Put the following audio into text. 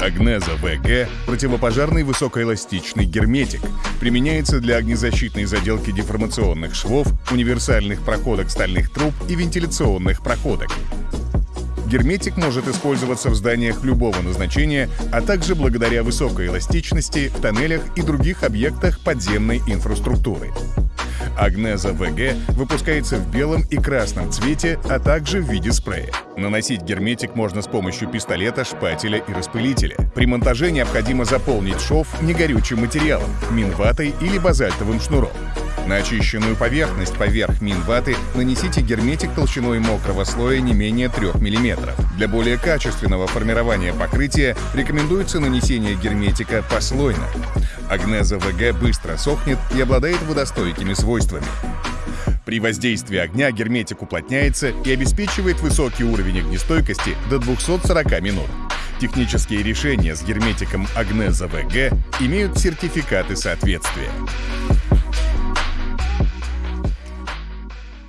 Агнеза ВГ – противопожарный высокоэластичный герметик. Применяется для огнезащитной заделки деформационных швов, универсальных проходок стальных труб и вентиляционных проходок. Герметик может использоваться в зданиях любого назначения, а также благодаря высокой эластичности в тоннелях и других объектах подземной инфраструктуры. Агнеза ВГ выпускается в белом и красном цвете, а также в виде спрея. Наносить герметик можно с помощью пистолета, шпателя и распылителя. При монтаже необходимо заполнить шов негорючим материалом, минватой или базальтовым шнуром. На очищенную поверхность поверх минваты нанесите герметик толщиной мокрого слоя не менее 3 мм. Для более качественного формирования покрытия рекомендуется нанесение герметика послойно. Агнеза ВГ быстро сохнет и обладает водостойкими свойствами. При воздействии огня герметик уплотняется и обеспечивает высокий уровень огнестойкости до 240 минут. Технические решения с герметиком Агнеза ВГ имеют сертификаты соответствия.